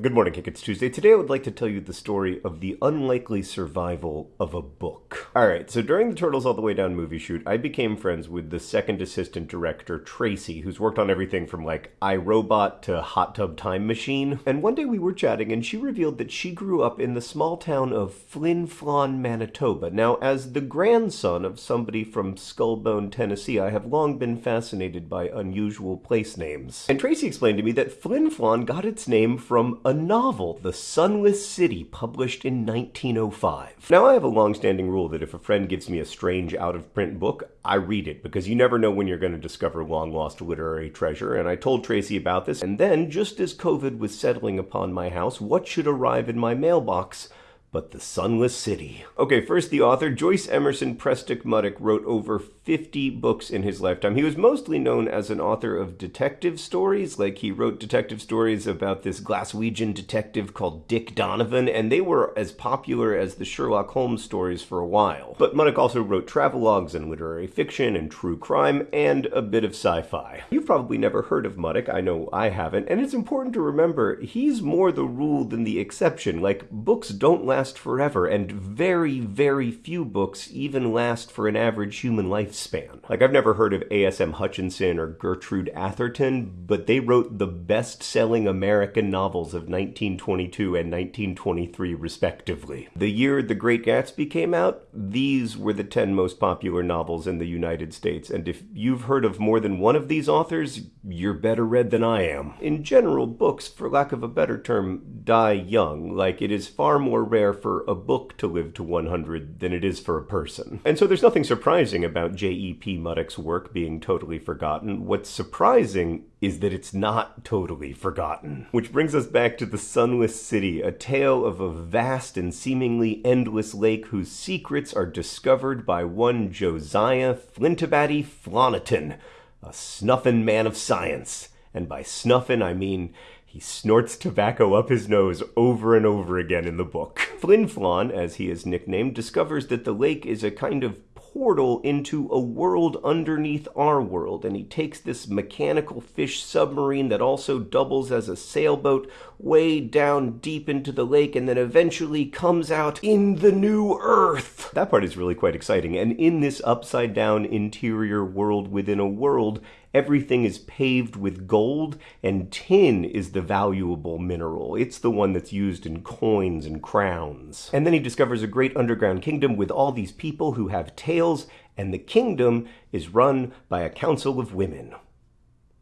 Good morning, Kick. It's Tuesday. Today I would like to tell you the story of the unlikely survival of a book. Alright, so during the Turtles All the Way Down movie shoot, I became friends with the second assistant director, Tracy, who's worked on everything from like I, Robot to Hot Tub Time Machine. And one day we were chatting and she revealed that she grew up in the small town of Flin Flon, Manitoba. Now, as the grandson of somebody from Skullbone, Tennessee, I have long been fascinated by unusual place names. And Tracy explained to me that Flin Flon got its name from a novel, The Sunless City, published in 1905. Now, I have a long-standing rule that if a friend gives me a strange out-of-print book, I read it, because you never know when you're going to discover a long-lost literary treasure, and I told Tracy about this, and then, just as COVID was settling upon my house, what should arrive in my mailbox but the Sunless City. Okay, first the author, Joyce Emerson Preston Muddock, wrote over 50 books in his lifetime. He was mostly known as an author of detective stories, like he wrote detective stories about this Glaswegian detective called Dick Donovan, and they were as popular as the Sherlock Holmes stories for a while. But Muddock also wrote travelogues and literary fiction and true crime, and a bit of sci-fi. You've probably never heard of Muddock, I know I haven't, and it's important to remember, he's more the rule than the exception. Like, books don't last last forever, and very, very few books even last for an average human lifespan. Like, I've never heard of A.S.M. Hutchinson or Gertrude Atherton, but they wrote the best-selling American novels of 1922 and 1923, respectively. The year The Great Gatsby came out, these were the 10 most popular novels in the United States, and if you've heard of more than one of these authors, you're better read than I am. In general, books, for lack of a better term, die young. Like, it is far more rare rare for a book to live to 100 than it is for a person. And so there's nothing surprising about J.E.P. Muddock's work being totally forgotten. What's surprising is that it's not totally forgotten. Which brings us back to the Sunless City, a tale of a vast and seemingly endless lake whose secrets are discovered by one Josiah Flintabbatey Flonatin, a snuffin' man of science. And by snuffin', I mean he snorts tobacco up his nose over and over again in the book. Flin Flon, as he is nicknamed, discovers that the lake is a kind of portal into a world underneath our world, and he takes this mechanical fish submarine that also doubles as a sailboat way down deep into the lake and then eventually comes out in the new Earth. That part is really quite exciting, and in this upside down interior world within a world, everything is paved with gold, and tin is the valuable mineral. It's the one that's used in coins and crowns. And then he discovers a great underground kingdom with all these people who have tails, and the kingdom is run by a council of women.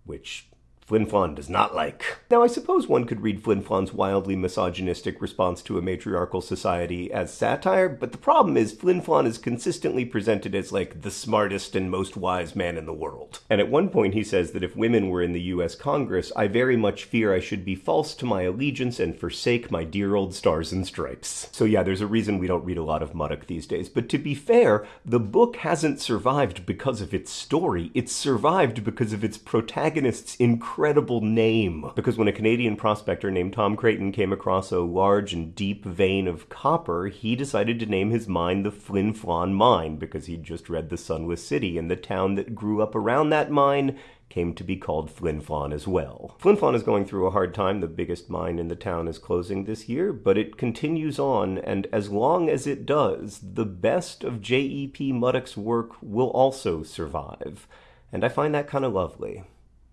Which Flin Flon does not like. Now, I suppose one could read Flin Flon's wildly misogynistic response to a matriarchal society as satire, but the problem is Flin Flon is consistently presented as like the smartest and most wise man in the world. And at one point he says that if women were in the US Congress, I very much fear I should be false to my allegiance and forsake my dear old stars and stripes. So yeah, there's a reason we don't read a lot of Muddock these days, but to be fair, the book hasn't survived because of its story, it's survived because of its protagonist's incredible incredible name. Because when a Canadian prospector named Tom Creighton came across a large and deep vein of copper, he decided to name his mine the Flin Flon Mine because he'd just read The Sunless City, and the town that grew up around that mine came to be called Flin Flon as well. Flin Flon is going through a hard time. The biggest mine in the town is closing this year, but it continues on, and as long as it does, the best of J.E.P. Muddock's work will also survive. And I find that kind of lovely.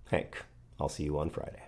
Hank. I'll see you on Friday.